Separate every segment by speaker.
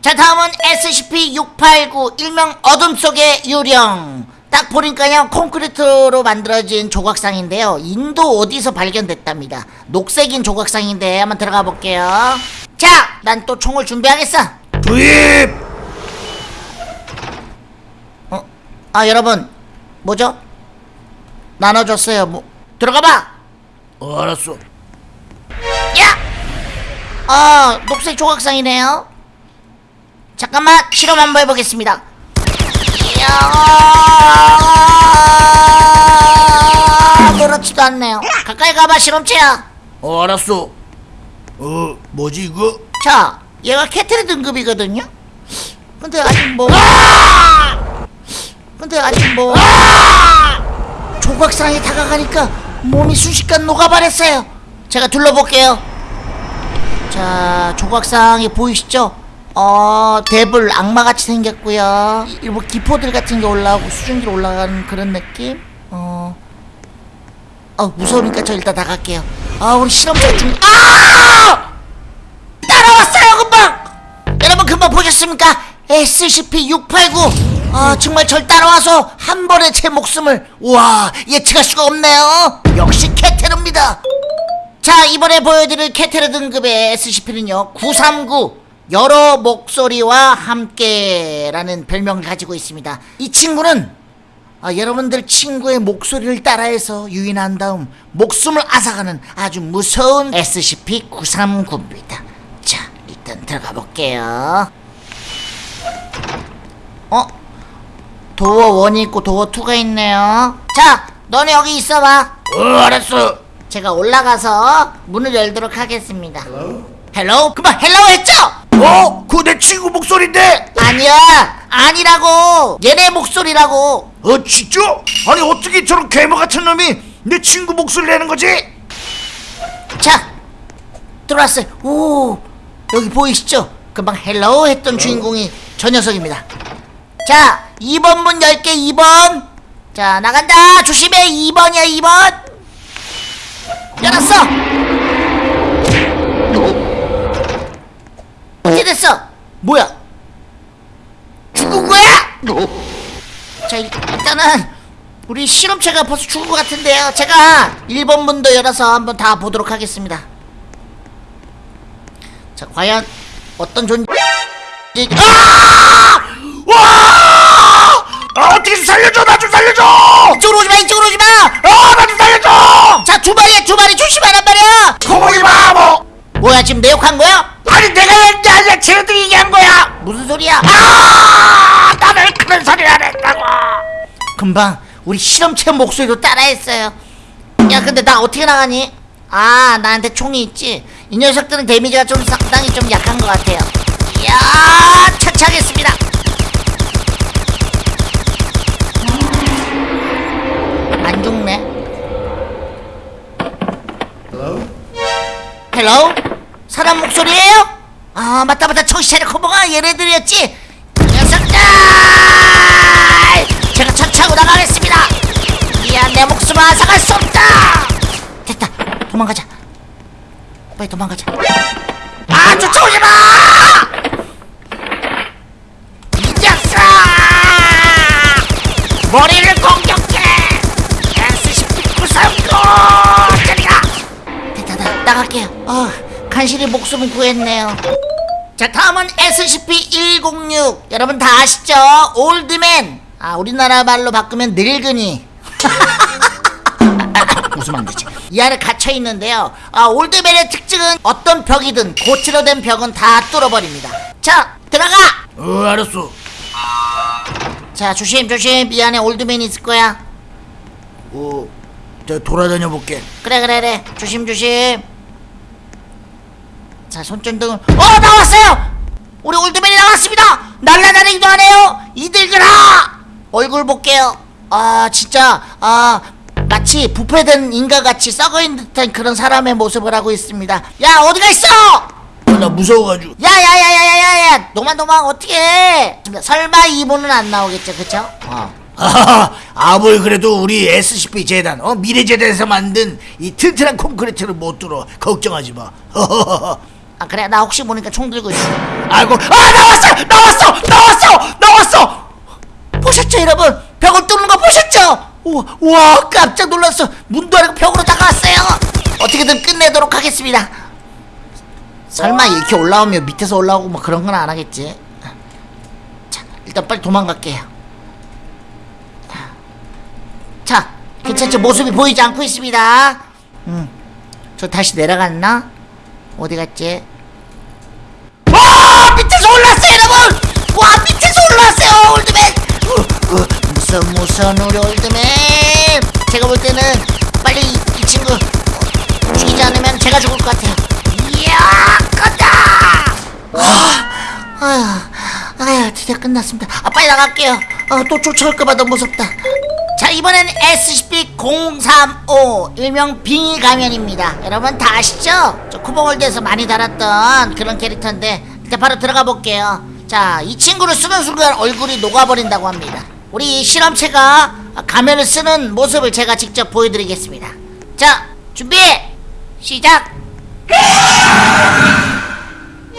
Speaker 1: 자 다음은 SCP-689 일명 어둠 속의 유령. 딱 보니까요 콘크리트로 만들어진 조각상인데요. 인도 어디서 발견됐답니다. 녹색인 조각상인데 한번 들어가 볼게요. 자 난 또 총을 준비하겠어.
Speaker 2: 투입!
Speaker 1: 어? 아 여러분. 뭐죠? 나눠줬어요. 뭐 들어가봐
Speaker 2: 어, 알았어.
Speaker 1: 야! 아 녹색 조각상이네요 잠깐만 실험 한번 해보겠습니다 이야 그렇지도 않네요 가까이 가봐 실험체야
Speaker 2: 어, 알았어. 어, 뭐지 이거?
Speaker 1: 자 얘가 Keter 등급이거든요 근데 아직 뭐 근데 아직 뭐 조각상이 다가가니까 몸이 순식간 녹아버렸어요 제가 둘러볼게요 자 조각상이 보이시죠 어 데블 악마같이 생겼고요 이- 뭐 기포들 같은 게 올라오고 수증기로 올라가는 그런 느낌 어 어, 무서우니까 저 일단 나갈게요. 아, 우리 실험자 중, 아! 따라왔어요, 금방! 여러분, 금방 보셨습니까? SCP-689. 아, 정말 절 따라와서 한 번에 제 목숨을, 우와, 예측할 수가 없네요. 역시 캐테르입니다. 자, 이번에 보여드릴 캐테르 등급의 SCP는요, 939. 여러 목소리와 함께라는 별명을 가지고 있습니다. 이 친구는 아, 여러분들 친구의 목소리를 따라해서 유인한 다음 목숨을 앗아가는 아주 무서운 SCP-939입니다. 자, 일단 들어가 볼게요. 어? 도어 1이 있고 도어 2가 있네요. 자, 너네 여기 있어봐.
Speaker 2: 어, 알았어.
Speaker 1: 제가 올라가서 문을 열도록 하겠습니다. Hello? 그만 hello 했죠?
Speaker 2: 어, 그거 내 친구 목소리인데.
Speaker 1: 아니야, 아니라고. 얘네 목소리라고.
Speaker 2: 어, 진짜? 아니 어떻게 저런 괴물 같은 놈이 내 친구 목소리 내는 거지?
Speaker 1: 자 들어왔어요 오 여기 보이시죠 금방 hello 했던 주인공이 저 녀석입니다 자 2번 문 열게 2번. 자 나간다. 조심해. 2번이야 2번. 열었어. 어떻게 됐어? 뭐야? 죽은 거야? 자 일- 일단은 우리 실험체가 벌써 죽은 것 같은데요. 제가 1번 문도 열어서 한번 다 보도록 하겠습니다. 자 과연 어떤 존재 아!
Speaker 2: 와! 아, 어떻게 좀 살려줘, 나 좀 살려줘!
Speaker 1: 이쪽으로 오지마 이쪽으로 오지마
Speaker 2: 아, 나 좀 살려줘!
Speaker 1: 자 두 마리야 두 마리 조심하란 말이야
Speaker 2: 거북이 바보!
Speaker 1: 뭐야 지금 내 욕한 거야?
Speaker 2: 아니 내가 얘기 게 아니라 쟤네들이 얘기한 거야!
Speaker 1: 무슨 소리야
Speaker 2: 아! 나왜 그런 소리를 안 했다고!
Speaker 1: 금방 우리 실험체 목소리도 따라했어요 야 근데 나 어떻게 나가니? 아 나한테 총이 있지 이 녀석들은 데미지가 좀 상당히 좀 약한 것 같아요 이야 차차하겠습니다 헬로? 사람 목소리예요? 아 맞다 맞다. 차려 커버가 얘네들이었지? 녀석들! 제가 차차고 나가겠습니다. 미안 내 목숨을 앗아갈 수 없다. 됐다. 도망가자. 빨리 도망가자. 아 쫓아오지 마! 목숨을 구했네요. 자, 다음은 SCP-106. 여러분 다 아시죠? 올드맨. 아, 우리나라 말로 바꾸면 늙은이. 웃으면 안 되지. 이 안에 갇혀 있는데요. 아, 올드맨의 특징은 어떤 벽이든 고치로 된 벽은 다 뚫어버립니다. 자, 들어가!
Speaker 2: 어, 알았어.
Speaker 1: 자, 조심, 조심. 이 안에 올드맨이 있을 거야.
Speaker 2: 어, 저 돌아다녀 볼게.
Speaker 1: 그래, 그래, 그래. 조심, 조심. 자, 손전등을. 어, 나왔어요! 우리 올드맨이 나왔습니다! 날라다니기도 하네요! 이들들아! 얼굴 볼게요. 아, 진짜, 아, 마치 부패된 인간같이 썩어있는 듯한 그런 사람의 모습을 하고 있습니다. 야, 어디가 있어!
Speaker 2: 어, 나 무서워가지고.
Speaker 1: 야야야야야야야! 노만 어떻게 해? 설마 이분은 안 나오겠죠, 그쵸? 어,
Speaker 2: 아, 아무리 그래도 우리 SCP 재단, 어, 미래 재단에서 만든 이 튼튼한 콘크리트를 못 뚫어. 걱정하지 마.
Speaker 1: 아 그래? 나 혹시 모르니까 총 들고 있어.
Speaker 2: 아이고, 아 나왔어, 나왔어, 나왔어, 나왔어.
Speaker 1: 보셨죠 여러분? 벽을 뚫는 거 보셨죠? 우와, 깜짝 놀랐어. 문도 아니고 벽으로 다가왔어요. 어떻게든 끝내도록 하겠습니다. 설마 이렇게 올라오면 밑에서 올라오고 뭐 그런 건 안 하겠지? 자 일단 빨리 도망갈게요. 자 괜찮죠? 모습이 보이지 않고 있습니다. 음저 다시 내려갔나 어디 갔지? 와 밑에서 올랐어요 여러분! 와 밑에서 올랐어요 old man! 어, 어, 무서운 무서운 우리 old man! 제가 볼 때는 빨리 이, 이 친구 어, 죽이지 않으면 제가 죽을 것 같아요. 이야 간다! 아, 아휴 아휴 드디어 끝났습니다. 아 빨리 나갈게요. 어, 또 쫓아올까봐 너무 무섭다 자 이번엔 SCP-035 일명 빙의 가면입니다. 여러분 다 아시죠? 저 쿠버월드에서 많이 달았던 그런 캐릭터인데 일단 바로 들어가 볼게요. 자 이 친구를 쓰는 순간 얼굴이 녹아버린다고 합니다. 우리 실험체가 가면을 쓰는 모습을 제가 직접 보여드리겠습니다. 자 준비! 시작!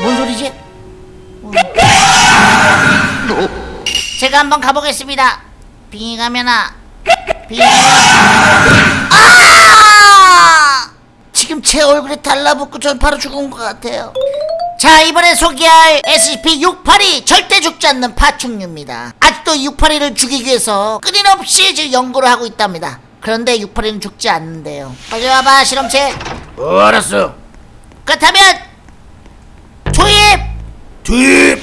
Speaker 1: 뭔 소리지? 어. 제가 한번 가보겠습니다. 빙의 가면아 아! 지금 제 얼굴에 달라붙고 전 바로 죽은 것 같아요. 자 이번에 소개할 SCP-682 절대 죽지 않는 파충류입니다. 아직도 682를 죽이기 위해서 끊임없이 지금 연구를 하고 있답니다. 그런데 682는 죽지 않는데요. 빨리 와봐 실험체.
Speaker 2: 어, 알았어.
Speaker 1: 그렇다면 조입.
Speaker 2: 뒤.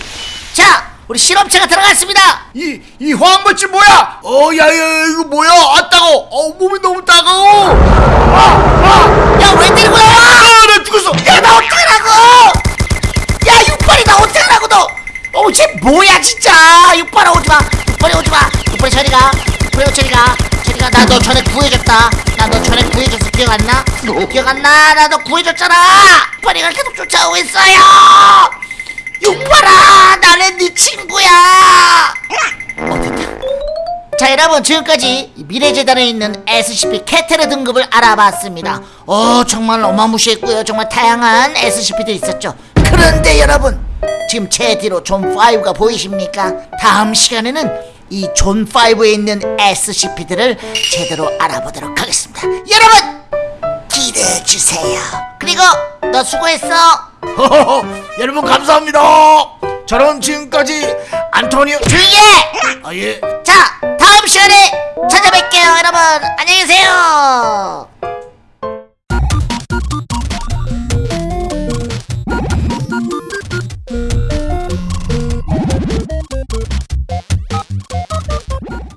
Speaker 1: 자 우리 실험체가 들어갔습니다.
Speaker 2: 이, 이 화학물질 뭐야? 어, 야, 야, 이거 뭐야? 아, 따가워. 어, 몸이 너무 따가워. 아,
Speaker 1: 야왜 때리고 나와?
Speaker 2: 아, 나 죽었어.
Speaker 1: 야 나 어떡하라고? 야 육팔이 나 어떡하라고 너? 어우 쟤 뭐야 진짜 육팔아 오지 마 육팔이 오지 마 육팔이 저리 가 육팔이 저리 가 저리 가 나 너 전에 구해줬다 나 너 전에 구해줬어 기억 안 나? 기억 안 나? 나 너 구해줬잖아 육팔이가 계속 쫓아오고 있어요 육팔아 나는 네 친구야! 자 여러분 지금까지 이 미래재단에 있는 SCP 캐테르 등급을 알아봤습니다. 어 정말 어마무시했고요. 정말 다양한 SCP도 있었죠. 그런데 여러분 지금 제 뒤로 존5가 보이십니까? 다음 시간에는 이 존5에 있는 SCP들을 제대로 알아보도록 하겠습니다. 여러분 기대해주세요 그리고 너 수고했어
Speaker 2: 허허허, 여러분 감사합니다. 저는 지금까지 안토니오.
Speaker 1: 조용히 해!
Speaker 2: 아, 예.
Speaker 1: 자 다음 시간에 찾아뵐게요 여러분 안녕히 계세요